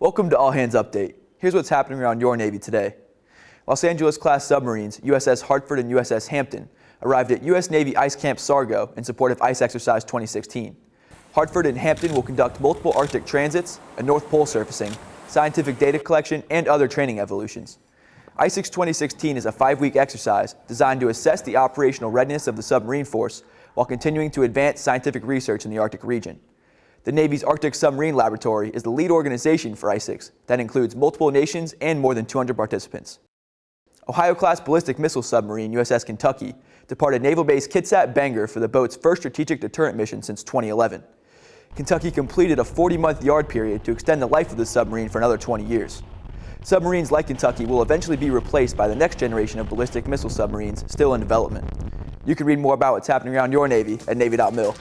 Welcome to All Hands Update. Here's what's happening around your Navy today. Los Angeles-class submarines USS Hartford and USS Hampton arrived at U.S. Navy Ice Camp Sargo in support of Ice Exercise 2016. Hartford and Hampton will conduct multiple Arctic transits, a North Pole surfacing, scientific data collection, and other training evolutions. ICEX 2016 is a five-week exercise designed to assess the operational readiness of the submarine force while continuing to advance scientific research in the Arctic region. The Navy's Arctic Submarine Laboratory is the lead organization for ICEX that includes multiple nations and more than 200 participants. Ohio-class ballistic missile submarine USS Kentucky departed Naval Base Kitsap Bangor for the boat's first strategic deterrent mission since 2011. Kentucky completed a 40-month yard period to extend the life of the submarine for another 20 years. Submarines like Kentucky will eventually be replaced by the next generation of ballistic missile submarines still in development. You can read more about what's happening around your Navy at Navy.mil.